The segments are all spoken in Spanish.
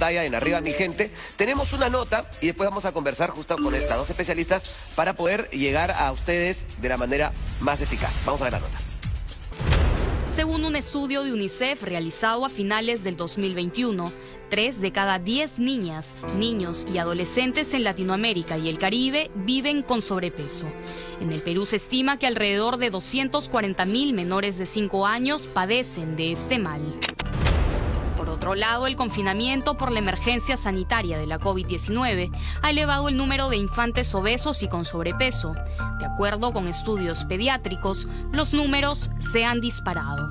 en arriba mi gente. Tenemos una nota y después vamos a conversar justo con estas dos especialistas para poder llegar a ustedes de la manera más eficaz. Vamos a ver la nota. Según un estudio de UNICEF realizado a finales del 2021, tres de cada diez niñas, niños y adolescentes en Latinoamérica y el Caribe viven con sobrepeso. En el Perú se estima que alrededor de 240 mil menores de 5 años padecen de este mal. Otro lado, el confinamiento por la emergencia sanitaria de la COVID-19 ha elevado el número de infantes obesos y con sobrepeso. De acuerdo con estudios pediátricos, los números se han disparado.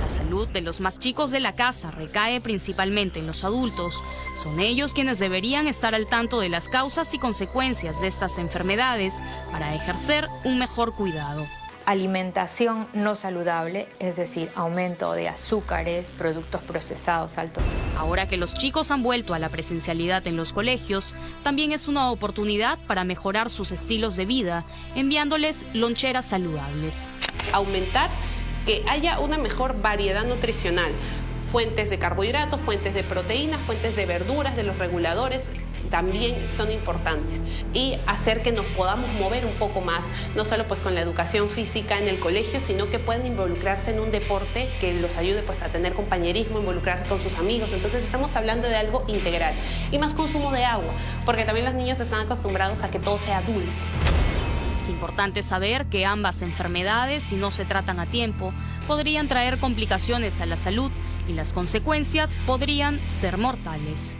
La salud de los más chicos de la casa recae principalmente en los adultos. Son ellos quienes deberían estar al tanto de las causas y consecuencias de estas enfermedades para ejercer un mejor cuidado alimentación no saludable, es decir, aumento de azúcares, productos procesados altos. Ahora que los chicos han vuelto a la presencialidad en los colegios, también es una oportunidad para mejorar sus estilos de vida, enviándoles loncheras saludables. Aumentar que haya una mejor variedad nutricional, fuentes de carbohidratos, fuentes de proteínas, fuentes de verduras, de los reguladores, también son importantes y hacer que nos podamos mover un poco más, no solo pues con la educación física en el colegio, sino que puedan involucrarse en un deporte que los ayude pues a tener compañerismo, involucrarse con sus amigos. Entonces estamos hablando de algo integral y más consumo de agua, porque también los niños están acostumbrados a que todo sea dulce. Es importante saber que ambas enfermedades, si no se tratan a tiempo, podrían traer complicaciones a la salud y las consecuencias podrían ser mortales.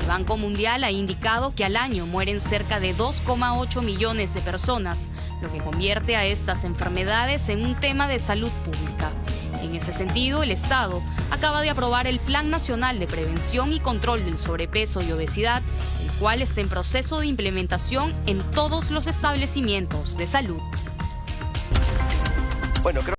El Banco Mundial ha indicado que al año mueren cerca de 2,8 millones de personas, lo que convierte a estas enfermedades en un tema de salud pública. En ese sentido, el Estado acaba de aprobar el Plan Nacional de Prevención y Control del Sobrepeso y Obesidad, el cual está en proceso de implementación en todos los establecimientos de salud. Bueno, creo